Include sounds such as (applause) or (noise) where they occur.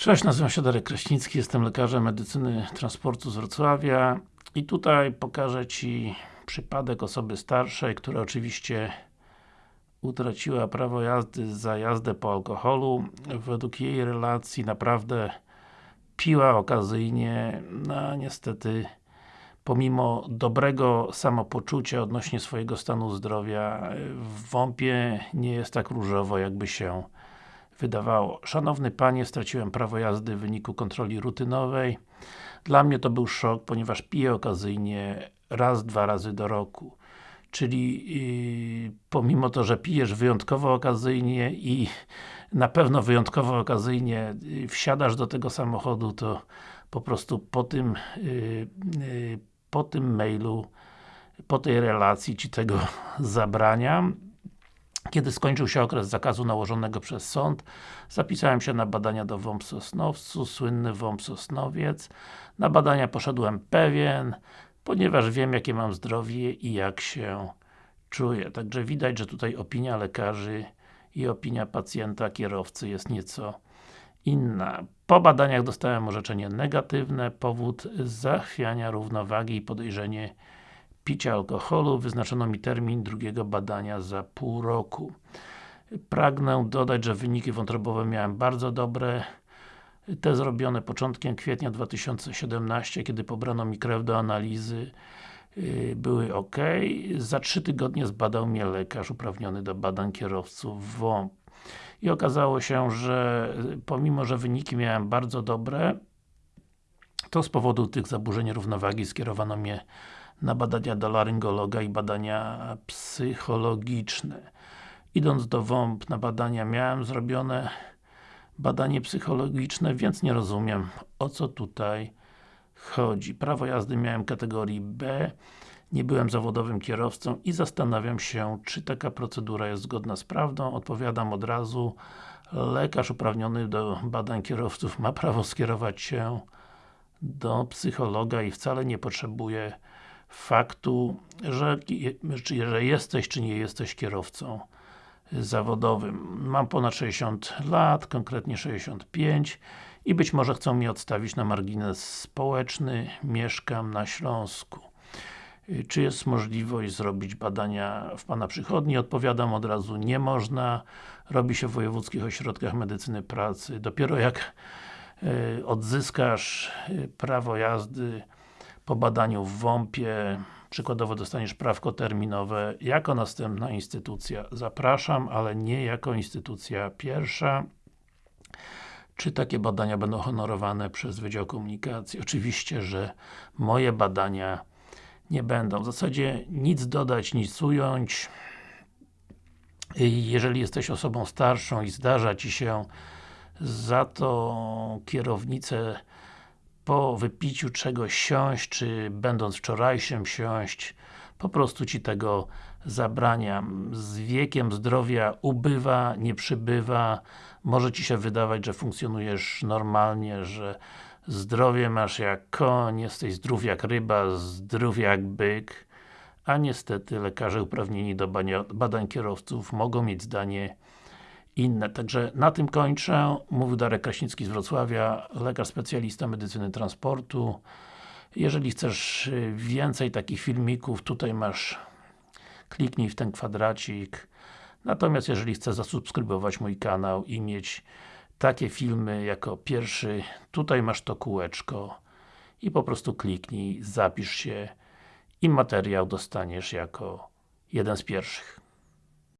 Cześć, nazywam się Darek Kraśnicki, jestem lekarzem medycyny transportu z Wrocławia i tutaj pokażę Ci przypadek osoby starszej, która oczywiście utraciła prawo jazdy za jazdę po alkoholu. Według jej relacji naprawdę piła okazyjnie, no niestety pomimo dobrego samopoczucia odnośnie swojego stanu zdrowia w WOMP-ie nie jest tak różowo jakby się wydawało. Szanowny Panie, straciłem prawo jazdy w wyniku kontroli rutynowej. Dla mnie to był szok, ponieważ piję okazyjnie raz, dwa razy do roku. Czyli yy, pomimo to, że pijesz wyjątkowo okazyjnie i na pewno wyjątkowo okazyjnie yy, wsiadasz do tego samochodu, to po prostu po tym yy, yy po tym mailu po tej relacji Ci tego (laughs) zabraniam. Kiedy skończył się okres zakazu nałożonego przez sąd, zapisałem się na badania do WOMP Sosnowcu, słynny WOMP Sosnowiec. Na badania poszedłem pewien, ponieważ wiem jakie mam zdrowie i jak się czuję. Także widać, że tutaj opinia lekarzy i opinia pacjenta, kierowcy jest nieco inna. Po badaniach dostałem orzeczenie negatywne, powód zachwiania równowagi i podejrzenie picia alkoholu. Wyznaczono mi termin drugiego badania za pół roku. Pragnę dodać, że wyniki wątrobowe miałem bardzo dobre. Te zrobione początkiem kwietnia 2017, kiedy pobrano mi krew do analizy y, były ok. Za trzy tygodnie zbadał mnie lekarz uprawniony do badań kierowców WOMP. I okazało się, że pomimo, że wyniki miałem bardzo dobre, to z powodu tych zaburzeń równowagi skierowano mnie na badania do laryngologa i badania psychologiczne. Idąc do WOMP na badania miałem zrobione badanie psychologiczne, więc nie rozumiem o co tutaj chodzi. Prawo jazdy miałem kategorii B, nie byłem zawodowym kierowcą i zastanawiam się, czy taka procedura jest zgodna z prawdą. Odpowiadam od razu, lekarz uprawniony do badań kierowców ma prawo skierować się do psychologa i wcale nie potrzebuje faktu, że, że jesteś czy nie jesteś kierowcą zawodowym. Mam ponad 60 lat, konkretnie 65 i być może chcą mnie odstawić na margines społeczny, mieszkam na Śląsku. Czy jest możliwość zrobić badania w Pana przychodni? Odpowiadam od razu, nie można. Robi się w wojewódzkich ośrodkach medycyny pracy. Dopiero jak y, odzyskasz y, prawo jazdy po badaniu w WOMP-ie, przykładowo dostaniesz prawko terminowe, jako następna instytucja zapraszam, ale nie jako instytucja pierwsza. Czy takie badania będą honorowane przez Wydział Komunikacji? Oczywiście, że moje badania nie będą. W zasadzie nic dodać, nic ująć. Jeżeli jesteś osobą starszą i zdarza Ci się za to kierownicę po wypiciu czegoś siąść, czy będąc wczorajszym siąść, po prostu Ci tego zabraniam. Z wiekiem zdrowia ubywa, nie przybywa, może Ci się wydawać, że funkcjonujesz normalnie, że zdrowie masz jak koń, jesteś zdrów jak ryba, zdrów jak byk, a niestety lekarze uprawnieni do badań kierowców mogą mieć zdanie inne. Także na tym kończę. Mówił Darek Kraśnicki z Wrocławia, lekarz specjalista medycyny transportu. Jeżeli chcesz więcej takich filmików, tutaj masz kliknij w ten kwadracik. Natomiast jeżeli chcesz zasubskrybować mój kanał i mieć takie filmy jako pierwszy, tutaj masz to kółeczko i po prostu kliknij, zapisz się i materiał dostaniesz jako jeden z pierwszych.